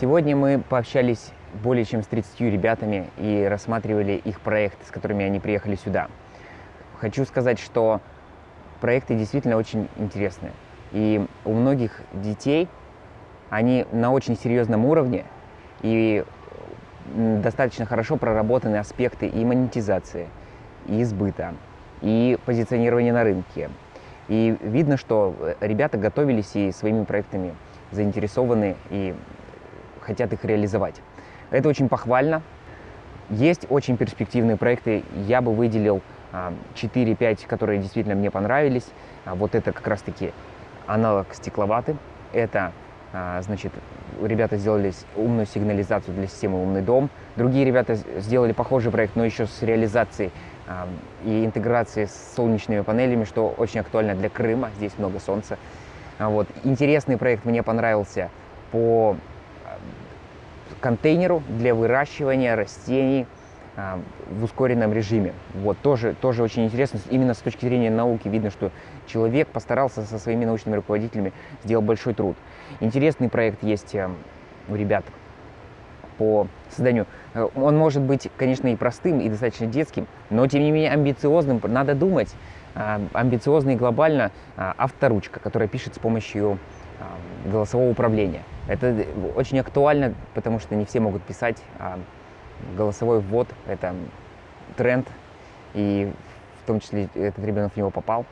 Сегодня мы пообщались более чем с 30 ребятами и рассматривали их проект, с которыми они приехали сюда. Хочу сказать, что проекты действительно очень интересные. И у многих детей они на очень серьезном уровне и достаточно хорошо проработаны аспекты и монетизации, и сбыта, и позиционирования на рынке. И видно, что ребята готовились и своими проектами заинтересованы и хотят их реализовать. Это очень похвально. Есть очень перспективные проекты. Я бы выделил 4-5, а, которые действительно мне понравились. А, вот это как раз-таки аналог стекловаты. Это, а, значит, ребята сделали умную сигнализацию для системы «Умный дом». Другие ребята сделали похожий проект, но еще с реализацией и интеграцией с солнечными панелями, что очень актуально для Крыма. Здесь много солнца. Вот. Интересный проект мне понравился по контейнеру для выращивания растений а, в ускоренном режиме. Вот, тоже, тоже очень интересно. Именно с точки зрения науки видно, что человек постарался со своими научными руководителями, сделал большой труд. Интересный проект есть э, у ребят по созданию. Э, он может быть, конечно, и простым, и достаточно детским, но, тем не менее, амбициозным. Надо думать, а, амбициозно и глобально а, авторучка, которая пишет с помощью голосового управления. Это очень актуально, потому что не все могут писать, а голосовой ввод – это тренд, и в том числе этот ребенок в него попал.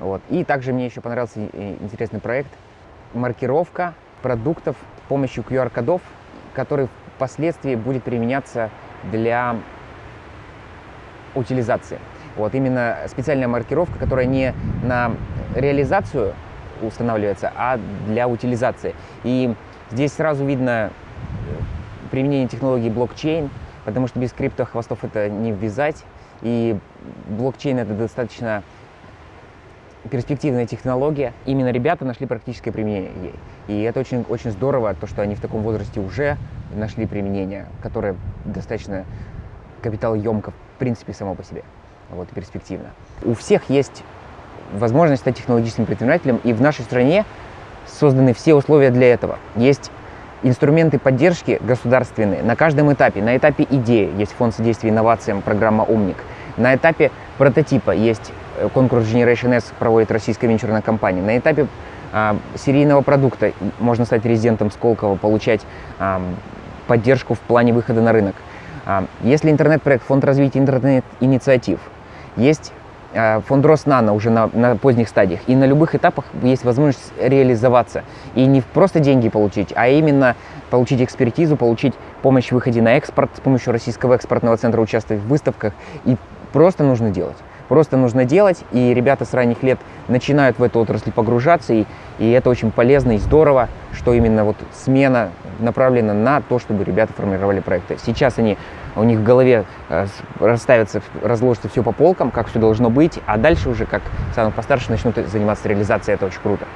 Вот. И также мне еще понравился интересный проект – маркировка продуктов с помощью QR-кодов, который впоследствии будет применяться для утилизации. Вот именно специальная маркировка, которая не на реализацию устанавливается, а для утилизации. И здесь сразу видно э, применение технологии блокчейн, потому что без криптохвостов это не ввязать. И блокчейн это достаточно перспективная технология. Именно ребята нашли практическое применение ей. И это очень, очень здорово, то, что они в таком возрасте уже нашли применение, которое достаточно капиталоемко в принципе само по себе. Вот, перспективно. У всех есть возможность стать технологическим предпринимателем, и в нашей стране созданы все условия для этого. Есть инструменты поддержки государственные на каждом этапе. На этапе идеи есть фонд содействия инновациям, программа «Умник». На этапе прототипа есть э, конкурс Generation S, проводит российская венчурная компания. На этапе а, серийного продукта можно стать резидентом Сколково, получать а, поддержку в плане выхода на рынок. А, если интернет-проект, фонд развития интернет-инициатив, есть фонд Роснано уже на, на поздних стадиях. И на любых этапах есть возможность реализоваться. И не просто деньги получить, а именно получить экспертизу, получить помощь в выходе на экспорт, с помощью Российского экспортного центра участвовать в выставках. И просто нужно делать. Просто нужно делать, и ребята с ранних лет начинают в эту отрасль погружаться, и, и это очень полезно и здорово, что именно вот смена направлена на то, чтобы ребята формировали проекты. Сейчас они, у них в голове э, расставится, разложится все по полкам, как все должно быть, а дальше уже, как самые постарше, начнут заниматься реализацией, это очень круто.